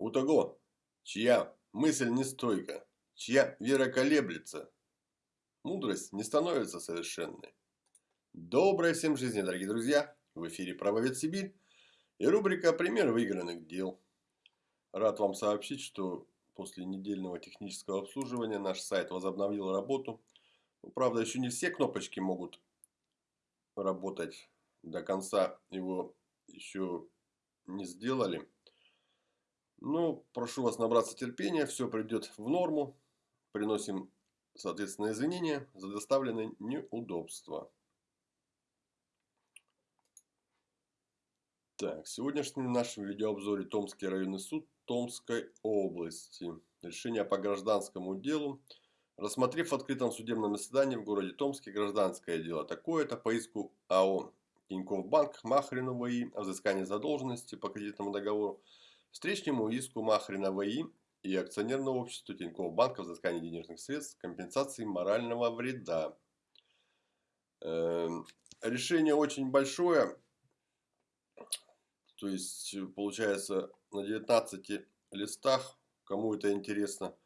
У того, чья мысль не стойка, чья вера колеблется, мудрость не становится совершенной. Доброй всем жизни, дорогие друзья! В эфире «Правовед Сибирь» и рубрика «Пример выигранных дел». Рад вам сообщить, что после недельного технического обслуживания наш сайт возобновил работу. Ну, правда, еще не все кнопочки могут работать до конца его еще не сделали. Ну, прошу вас набраться терпения, все придет в норму. Приносим, соответственно, извинения за доставленные неудобства. Так, в сегодняшнем нашем видеообзоре Томский районный суд Томской области. Решение по гражданскому делу. Рассмотрев в открытом судебном заседании в городе Томске гражданское дело такое-то по иску АО Тинькофф Банк Махрину ВИ о взыскании задолженности по кредитному договору встречному иску Махрина ВИ и акционерного общества Тинькофф Банка взыскания денежных средств компенсации морального вреда. Эм, решение очень большое. То есть, получается, на 19 листах, кому это интересно,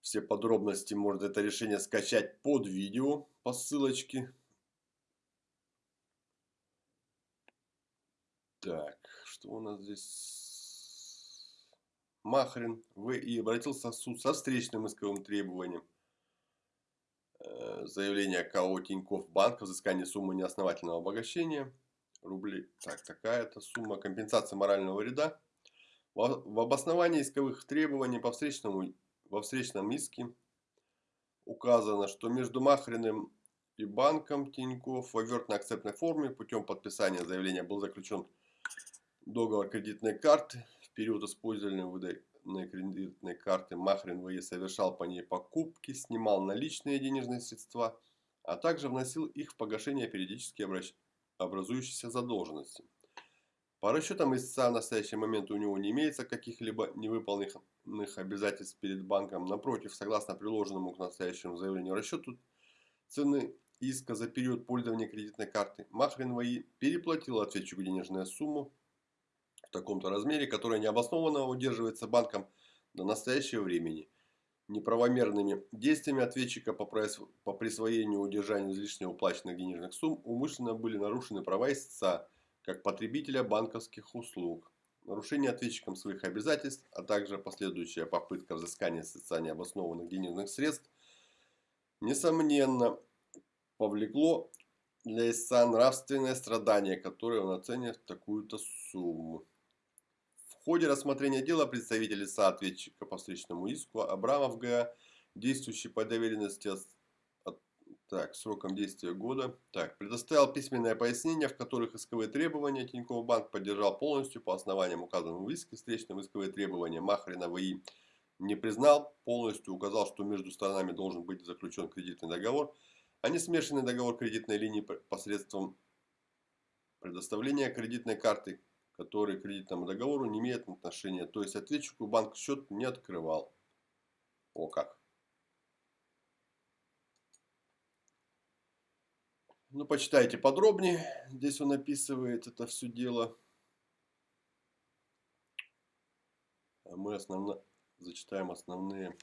все подробности может это решение скачать под видео по ссылочке. Так, что у нас здесь? Махрин В.И. обратился в суд со встречным исковым требованием. Э, заявление КО Тинькофф Банк о взыскании суммы неосновательного обогащения. Рублей. Так, такая-то сумма. Компенсация морального вреда. В обосновании исковых требований по встречному во встречном иске указано, что между Махриным и банком Тинькофф в овертно-акцептной форме путем подписания заявления был заключен договор кредитной карты. Период использования выданной кредитной карты Махрин ВЕ совершал по ней покупки, снимал наличные денежные средства, а также вносил их в погашение периодически образующейся задолженности. По расчетам истца в настоящий момент у него не имеется каких-либо невыполненных обязательств перед банком. Напротив, согласно приложенному к настоящему заявлению расчету цены иска за период пользования кредитной карты, Махрин ВАИ переплатил ответчику денежную сумму таком-то размере, которая необоснованно удерживается банком до настоящего времени. Неправомерными действиями ответчика по, по присвоению и удержанию излишне уплаченных денежных сумм умышленно были нарушены права истца, как потребителя банковских услуг. Нарушение ответчиком своих обязательств, а также последующая попытка взыскания социально обоснованных денежных средств, несомненно, повлекло для истца нравственное страдание, которое он оценит в такую-то сумму. В ходе рассмотрения дела представитель лица по встречному иску Абрамов ГА, действующий по доверенности так, сроком действия года. Так, предоставил письменное пояснение, в которых исковые требования Тинькофф Банк поддержал полностью по основаниям указанного в иске. Встречные исковые требования Махрина ВИ не признал, полностью указал, что между сторонами должен быть заключен кредитный договор, а не смешанный договор кредитной линии посредством предоставления кредитной карты, который к кредитному договору не имеет отношения. То есть ответчику банк счет не открывал. О как. Ну, почитайте подробнее. Здесь он описывает это все дело. А мы основно... зачитаем основные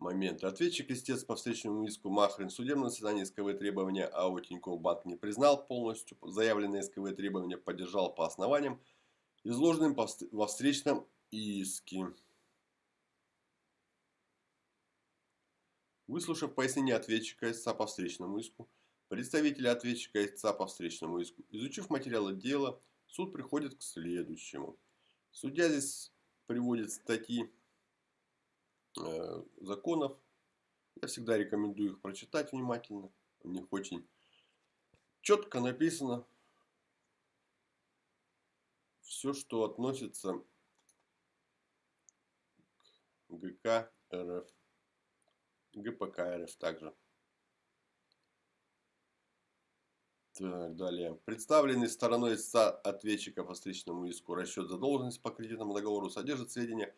моменты. Ответчик, истец по встречному иску Махрин в судебном заседании исковые требования АО Тинькофф Банк не признал полностью. Заявленные исковые требования поддержал по основаниям, изложенным во встречном иске. Выслушав пояснение ответчика истца по встречному иску, представителя ответчика истца по встречному иску, изучив материалы дела, суд приходит к следующему. Судья здесь приводит статьи законов. Я всегда рекомендую их прочитать внимательно. У них очень четко написано все, что относится к ГК РФ. ГПК РФ также. Так, далее. Представленный стороной ответчика по встречному иску расчет задолженности по кредитному договору содержит сведения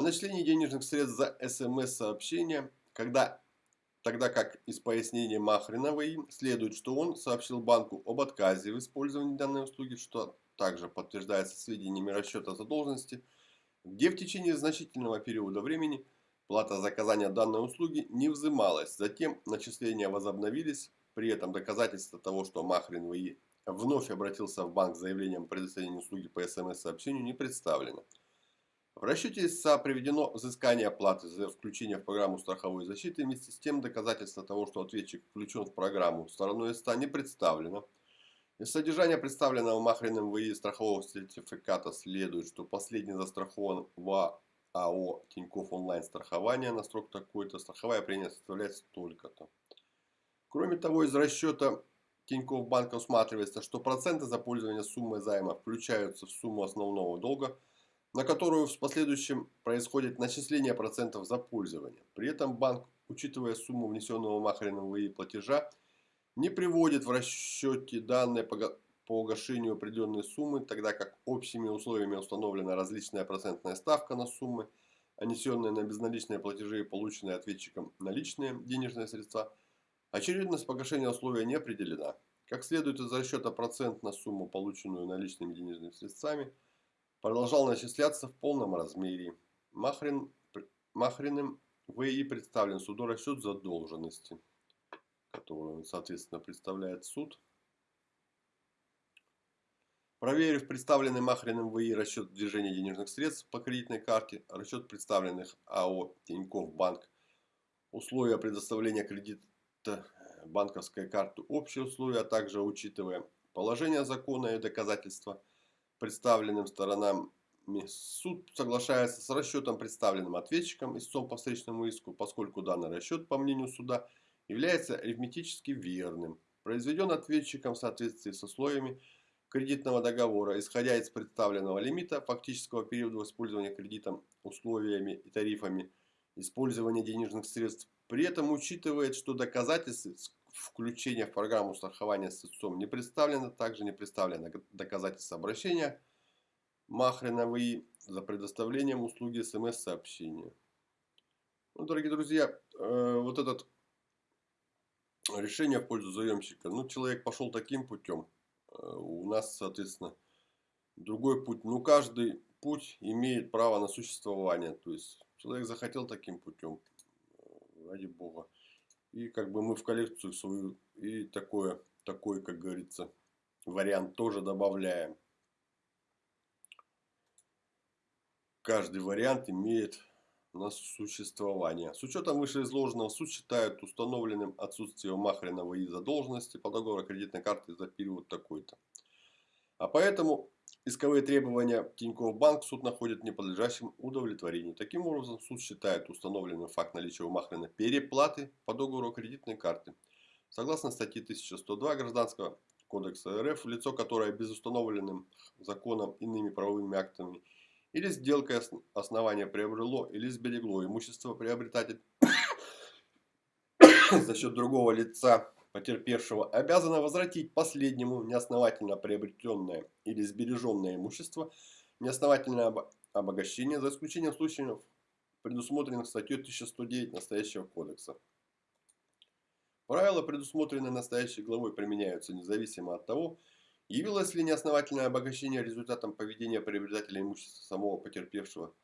начислении денежных средств за СМС-сообщение, когда тогда как из пояснения Махриновой следует, что он сообщил банку об отказе в использовании данной услуги, что также подтверждается сведениями расчета задолженности, где в течение значительного периода времени плата за оказание данной услуги не взималась. Затем начисления возобновились, при этом доказательства того, что Махрин ВИ вновь обратился в банк с заявлением о предоставлении услуги по СМС-сообщению не представлено. В расчете ИСА приведено взыскание оплаты за включение в программу страховой защиты. Вместе с тем доказательства того, что ответчик включен в программу стороной ИСа не представлено. Из содержания представленного Махриным ВИ страхового сертификата следует, что последний застрахован в АО Тинькофф онлайн страхование на срок такой-то. Страховая премия составляет столько-то. Кроме того, из расчета Тинькофф банка усматривается, что проценты за пользование суммой займа включаются в сумму основного долга – на которую в последующем происходит начисление процентов за пользование. При этом банк, учитывая сумму внесенного Махарином ВИ платежа, не приводит в расчете данные по погашению определенной суммы, тогда как общими условиями установлена различная процентная ставка на суммы, а на безналичные платежи и полученные ответчиком наличные денежные средства. Очередность погашения условия не определена. Как следует из расчета процент на сумму, полученную наличными денежными средствами – продолжал начисляться в полном размере. Махрин, Махриным ВИ представлен суду расчет задолженности, которую, соответственно, представляет суд. Проверив представленный Махриным ВИ расчет движения денежных средств по кредитной карте, расчет представленных АО Тинькофф Банк, условия предоставления кредита банковской карты, общие условия, а также учитывая положение закона и доказательства – представленным сторонам суд соглашается с расчетом, представленным ответчиком истцом по встречному иску, поскольку данный расчет, по мнению суда, является арифметически верным. Произведен ответчиком в соответствии с условиями кредитного договора, исходя из представленного лимита фактического периода использования кредитом, условиями и тарифами использования денежных средств. При этом учитывает, что доказательств включения в программу страхования с истцом не представлено, также не представлено доказательство обращения Махрена ВИ за предоставлением услуги смс-сообщения. Ну, дорогие друзья, э, вот это решение в пользу заемщика. Ну, человек пошел таким путем. Э, у нас, соответственно, другой путь. Ну, каждый путь имеет право на существование. То есть, человек захотел таким путем. Э, ради бога. И как бы мы в коллекцию свою и такое, такой, как говорится, вариант тоже добавляем. Каждый вариант имеет на существование. С учетом вышеизложенного суд считает установленным отсутствие Махринова и задолженности по договору кредитной карты за период такой-то. А поэтому Исковые требования Тинькофф Банк суд находит неподлежащим удовлетворению. Таким образом, суд считает установленным факт наличия у Махрина переплаты по договору кредитной карты. Согласно статье 1102 Гражданского кодекса РФ, лицо, которое без установленным законом иными правовыми актами или сделкой основания приобрело или сберегло имущество приобретатель за счет другого лица потерпевшего обязана возвратить последнему неосновательно приобретенное или сбереженное имущество, неосновательное обогащение, за исключением случаев, предусмотренных статьей 1109 настоящего кодекса. Правила, предусмотренные настоящей главой, применяются независимо от того, явилось ли неосновательное обогащение результатом поведения приобретателя имущества самого потерпевшего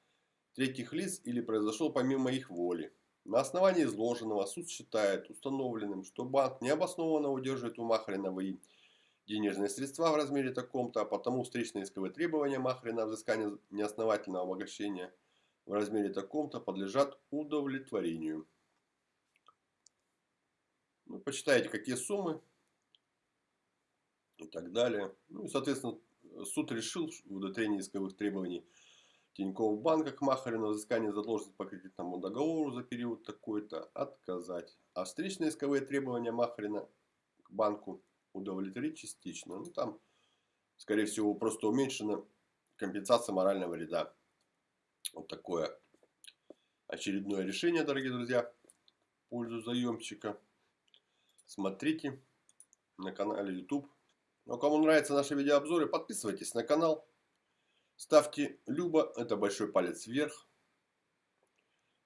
третьих лиц или произошел помимо их воли. На основании изложенного суд считает установленным, что банк необоснованно удерживает у Махрина ВИ денежные средства в размере таком-то, а потому встречные исковые требования Махрина взыскания неосновательного обогащения в размере таком-то подлежат удовлетворению. Ну, почитайте, какие суммы и так далее. Ну и, соответственно, суд решил в удовлетворении исковых требований Тинькофф банка к Махарину взыскание задолженности по кредитному договору за период такой-то отказать. А встречные исковые требования Махарина к банку удовлетворить частично. Ну там, скорее всего, просто уменьшена компенсация морального вреда. Вот такое очередное решение, дорогие друзья, в пользу заемщика. Смотрите на канале YouTube. Ну, кому нравятся наши видеообзоры, подписывайтесь на канал. Ставьте любо, это большой палец вверх.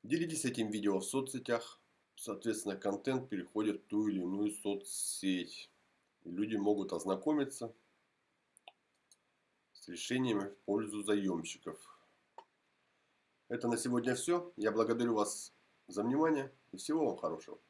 Делитесь этим видео в соцсетях. соответственно, контент переходит в ту или иную соцсеть. И люди могут ознакомиться с решениями в пользу заемщиков. Это на сегодня все. Я благодарю вас за внимание и всего вам хорошего.